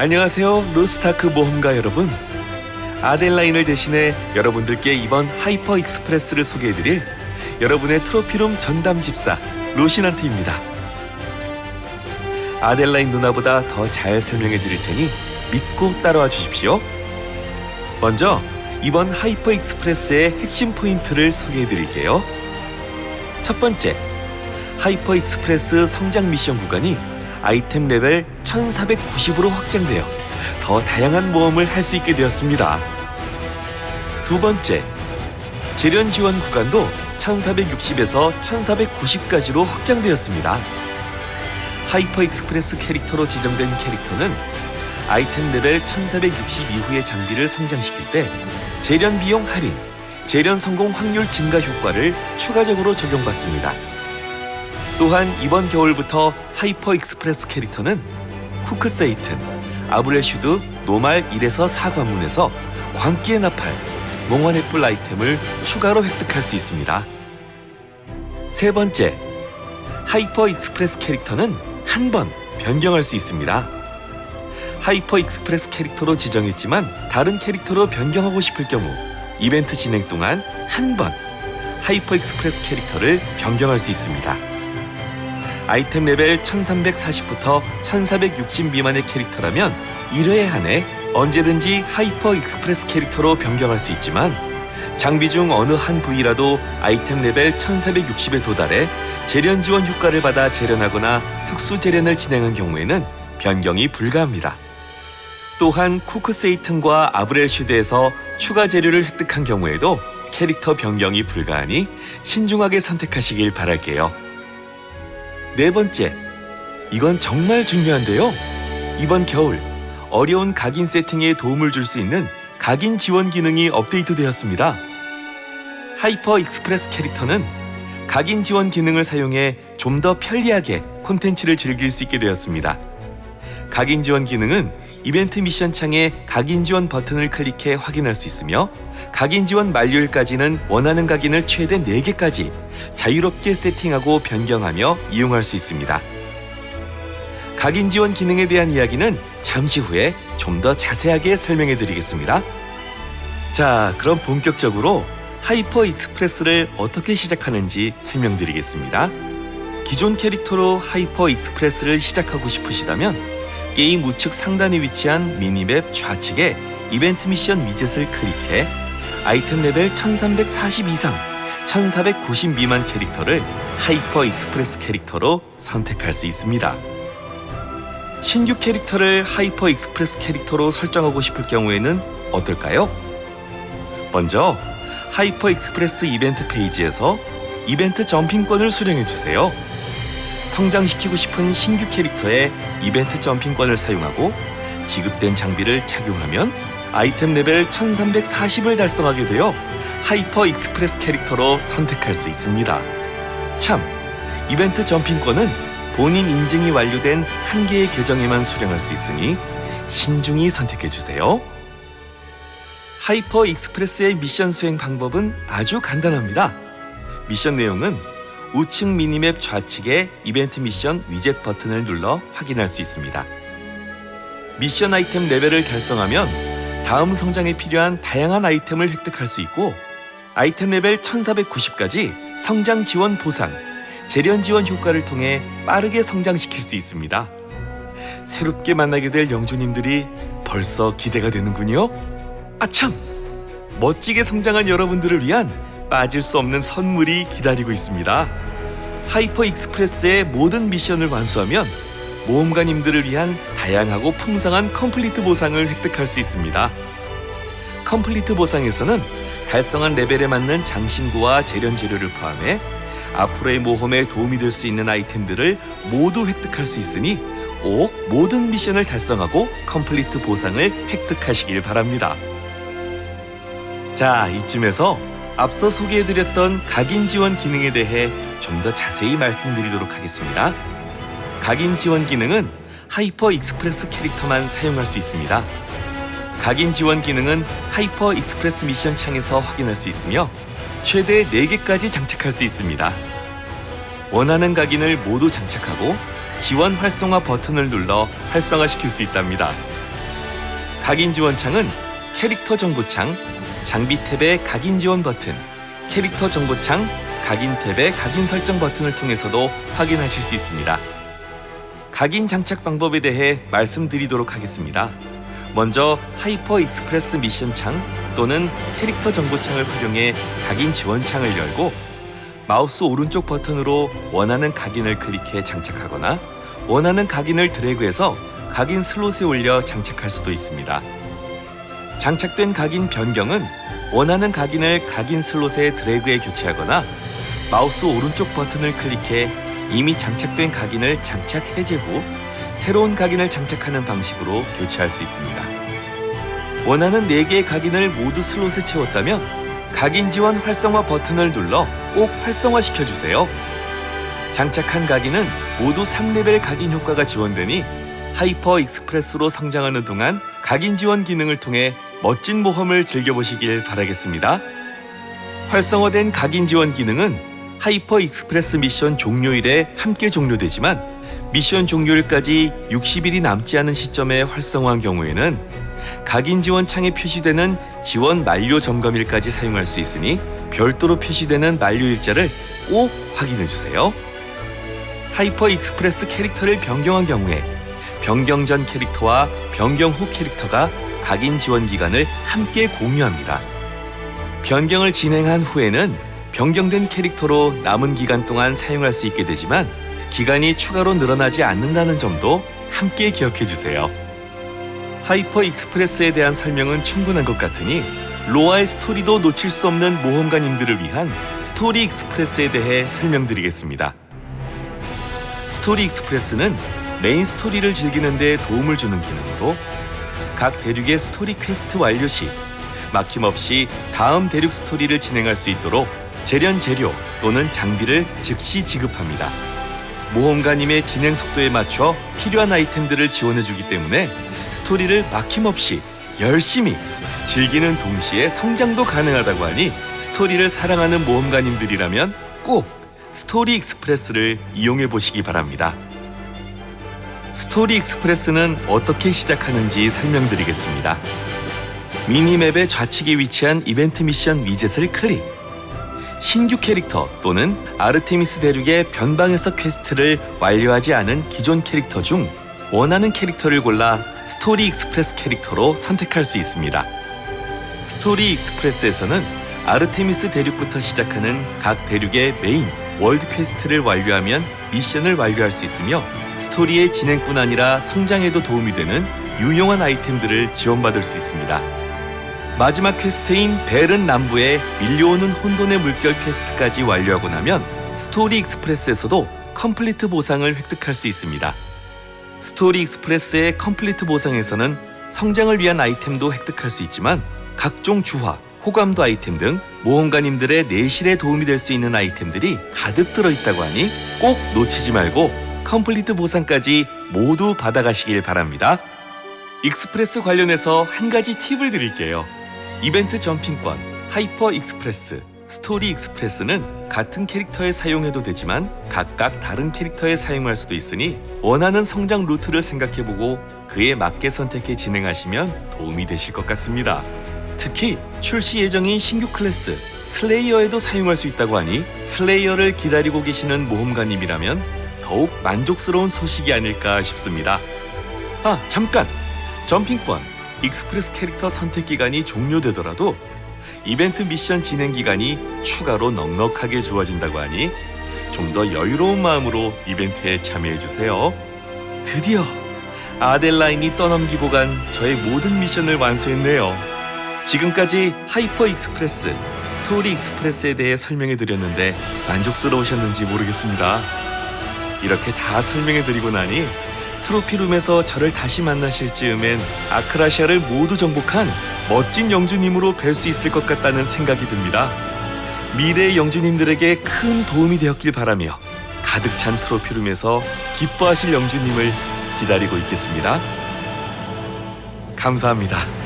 안녕하세요 로스타크 모험가 여러분. 아델라인을 대신해 여러분들께 이번 하이퍼 익스프레스를 소개해드릴 여러분의 트로피룸 전담 집사 로시난트입니다. 아델라인 누나보다 더 잘 설명해 드릴 테니 믿고 따라와 주십시오. 먼저 이번 하이퍼 익스프레스의 핵심 포인트를 소개해 드릴게요. 첫 번째 하이퍼 익스프레스 성장 미션 구간이 아이템 레벨 1490으로 확장되어 더 다양한 모험을 할 수 있게 되었습니다. 두 번째, 재련 지원 구간도 1460에서 1490까지로 확장되었습니다. 하이퍼 익스프레스 캐릭터로 지정된 캐릭터는 아이템 레벨 1460 이후의 장비를 성장시킬 때 재련 비용 할인, 재련 성공 확률 증가 효과를 추가적으로 적용받습니다. 또한 이번 겨울부터 Hyper Express 캐릭터는 쿠크세이튼, 아브렐슈드 normal 1에서 4관문에서 광기의 나팔, 몽환의 뿔 아이템을 추가로 획득할 수 있습니다. 세 번째, Hyper Express 캐릭터는 한 번 변경할 수 있습니다. Hyper Express 캐릭터로 지정했지만 다른 캐릭터로 변경하고 싶을 경우 이벤트 진행 동안 한 번 Hyper Express 캐릭터를 변경할 수 있습니다. 아이템 레벨 1340부터 1460 미만의 캐릭터라면 1회에 한해 언제든지 Hyper Express 캐릭터로 변경할 수 있지만 장비 중 어느 한 부위라도 아이템 레벨 1460에 도달해 재련 지원 효과를 받아 재련하거나 특수 재련을 진행한 경우에는 변경이 불가합니다. 또한 쿠크세이튼과 아브렐슈드에서 추가 재료를 획득한 경우에도 캐릭터 변경이 불가하니 신중하게 선택하시길 바랄게요. 네 번째, 이건 정말 중요한데요. 이번 겨울 어려운 각인 세팅에 도움을 줄 수 있는 각인 지원 기능이 업데이트되었습니다. Hyper Express 캐릭터는 각인 지원 기능을 사용해 좀 더 편리하게 콘텐츠를 즐길 수 있게 되었습니다. 각인 지원 기능은 이벤트 미션 창에 각인 지원 버튼을 클릭해 확인할 수 있으며 각인 지원 만료일까지는 원하는 각인을 최대 4개까지 자유롭게 세팅하고 변경하며 이용할 수 있습니다. 각인 지원 기능에 대한 이야기는 잠시 후에 좀 더 자세하게 설명해 드리겠습니다. 자, 그럼 본격적으로 Hyper Express를 어떻게 시작하는지 설명드리겠습니다. 기존 캐릭터로 Hyper Express를 시작하고 싶으시다면 게임 우측 상단에 위치한 미니맵 좌측에 이벤트 미션 위젯을 클릭해 아이템 레벨 1340 이상 1490 미만 캐릭터를 Hyper Express 캐릭터로 선택할 수 있습니다. 신규 캐릭터를 Hyper Express 캐릭터로 설정하고 싶을 경우에는 어떨까요? 먼저 Hyper Express 이벤트 페이지에서 이벤트 점핑권을 수령해 주세요. 성장시키고 싶은 신규 캐릭터의 이벤트 점핑권을 사용하고 지급된 장비를 착용하면 아이템 레벨 1340을 달성하게 되어 Hyper Express 캐릭터로 선택할 수 있습니다. 참, 이벤트 점핑권은 본인 인증이 완료된 한 개의 계정에만 수령할 수 있으니 신중히 선택해 주세요. Hyper Express의 미션 수행 방법은 아주 간단합니다. 미션 내용은 우측 미니맵 좌측에 이벤트 미션 위젯 버튼을 눌러 확인할 수 있습니다. 미션 아이템 레벨을 달성하면 다음 성장에 필요한 다양한 아이템을 획득할 수 있고 아이템 레벨 1490까지 성장 지원 보상, 재련 지원 효과를 통해 빠르게 성장시킬 수 있습니다. 새롭게 만나게 될 영주님들이 벌써 기대가 되는군요. 아참! 멋지게 성장한 여러분들을 위한 빠질 수 없는 선물이 기다리고 있습니다. Hyper Express의 모든 미션을 완수하면 모험가님들을 위한 다양하고 풍성한 complete 보상을 획득할 수 있습니다. complete 보상에서는 달성한 레벨에 맞는 장신구와 재련 재료를 포함해 앞으로의 모험에 도움이 될 수 있는 아이템들을 모두 획득할 수 있으니 꼭 모든 미션을 달성하고 complete 보상을 획득하시길 바랍니다. 자, 이쯤에서 앞서 소개해드렸던 각인 지원 기능에 대해 좀 더 자세히 말씀드리도록 하겠습니다. 각인 지원 기능은 Hyper Express 캐릭터만 사용할 수 있습니다. 각인 지원 기능은 Hyper Express 미션 창에서 확인할 수 있으며 최대 4개까지 장착할 수 있습니다. 원하는 각인을 모두 장착하고 지원 활성화 버튼을 눌러 활성화시킬 수 있답니다. 각인 지원 창은 캐릭터 정보 창, 장비 탭의 각인 지원 버튼, 캐릭터 정보창, 각인 탭의 각인 설정 버튼을 통해서도 확인하실 수 있습니다. 각인 장착 방법에 대해 말씀드리도록 하겠습니다. 먼저 Hyper Express 미션 창 또는 캐릭터 정보 창을 활용해 각인 지원 창을 열고 마우스 오른쪽 버튼으로 원하는 각인을 클릭해 장착하거나 원하는 각인을 드래그해서 각인 슬롯에 올려 장착할 수도 있습니다. 장착된 각인 변경은 원하는 각인을 각인 슬롯에 드래그해 교체하거나 마우스 오른쪽 버튼을 클릭해 이미 장착된 각인을 장착 해제 후 새로운 각인을 장착하는 방식으로 교체할 수 있습니다. 원하는 4개의 각인을 모두 슬롯에 채웠다면 각인 지원 활성화 버튼을 눌러 꼭 활성화시켜 주세요. 장착한 각인은 모두 3레벨 각인 효과가 지원되니 Hyper Express로 성장하는 동안 각인 지원 기능을 통해 멋진 모험을 즐겨보시길 바라겠습니다. 활성화된 각인 지원 기능은 Hyper Express 미션 종료일에 함께 종료되지만 미션 종료일까지 60일이 남지 않은 시점에 활성화한 경우에는 각인 지원 창에 표시되는 지원 만료 점검일까지 사용할 수 있으니 별도로 표시되는 만료 일자를 꼭 확인해 주세요. 하이퍼 익스프레스 캐릭터를 변경한 경우에 변경 전 캐릭터와 변경 후 캐릭터가 각인 지원 기간을 함께 공유합니다. 변경을 진행한 후에는 변경된 캐릭터로 남은 기간 동안 사용할 수 있게 되지만 기간이 추가로 늘어나지 않는다는 점도 함께 기억해 주세요. 하이퍼 익스프레스에 대한 설명은 충분한 것 같으니 로아의 스토리도 놓칠 수 없는 모험가님들을 위한 스토리 익스프레스에 대해 설명드리겠습니다. 스토리 익스프레스는 메인 스토리를 즐기는 데 도움을 주는 기능으로 각 대륙의 스토리 퀘스트 완료 시 막힘없이 다음 대륙 스토리를 진행할 수 있도록 재련 재료 또는 장비를 즉시 지급합니다. 모험가님의 진행 속도에 맞춰 필요한 아이템들을 지원해주기 때문에 스토리를 막힘없이 열심히 즐기는 동시에 성장도 가능하다고 하니 스토리를 사랑하는 모험가님들이라면 꼭 스토리 익스프레스를 이용해 보시기 바랍니다. 스토리 익스프레스는 어떻게 시작하는지 설명드리겠습니다. 미니맵의 좌측에 위치한 이벤트 미션 위젯을 클릭. 신규 캐릭터 또는 아르테미스 대륙의 변방에서 퀘스트를 완료하지 않은 기존 캐릭터 중 원하는 캐릭터를 골라 스토리 익스프레스 캐릭터로 선택할 수 있습니다. 스토리 익스프레스에서는 아르테미스 대륙부터 시작하는 각 대륙의 메인 월드 퀘스트를 완료하면 미션을 완료할 수 있으며 스토리의 진행뿐 아니라 성장에도 도움이 되는 유용한 아이템들을 지원받을 수 있습니다. 마지막 퀘스트인 베른 남부에 밀려오는 혼돈의 물결 퀘스트까지 완료하고 나면 스토리 익스프레스에서도 complete 보상을 획득할 수 있습니다. 스토리 익스프레스의 complete 보상에서는 성장을 위한 아이템도 획득할 수 있지만 각종 주화, 호감도 아이템 등 모험가님들의 내실에 도움이 될 수 있는 아이템들이 가득 들어있다고 하니 꼭 놓치지 말고 complete 보상까지 모두 받아가시길 바랍니다. 익스프레스 관련해서 한 가지 팁을 드릴게요. 이벤트 점핑권, 하이퍼 익스프레스, 스토리 익스프레스는 같은 캐릭터에 사용해도 되지만 각각 다른 캐릭터에 사용할 수도 있으니 원하는 성장 루트를 생각해보고 그에 맞게 선택해 진행하시면 도움이 되실 것 같습니다. 특히 출시 예정인 신규 클래스 슬레이어에도 사용할 수 있다고 하니 슬레이어를 기다리고 계시는 모험가님이라면 더욱 만족스러운 소식이 아닐까 싶습니다. 아, 잠깐! 점핑권, 익스프레스 캐릭터 선택 기간이 종료되더라도 이벤트 미션 진행 기간이 추가로 넉넉하게 주어진다고 하니 좀 더 여유로운 마음으로 이벤트에 참여해 주세요. 드디어 아델라인이 떠넘기고 간 저의 모든 미션을 완수했네요. 지금까지 하이퍼 익스프레스, 스토리 익스프레스에 대해 설명해 드렸는데 만족스러우셨는지 모르겠습니다. 이렇게 다 설명해 드리고 나니 트로피룸에서 저를 다시 만나실 즈음엔 아크라시아를 모두 정복한 멋진 영주님으로 뵐 수 있을 것 같다는 생각이 듭니다. 미래의 영주님들에게 큰 도움이 되었길 바라며 가득 찬 트로피룸에서 기뻐하실 영주님을 기다리고 있겠습니다. 감사합니다.